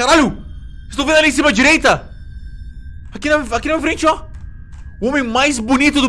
Caralho! Estou vendo ali em cima à direita? Aqui na, aqui na frente, ó. O homem mais bonito do Brasil.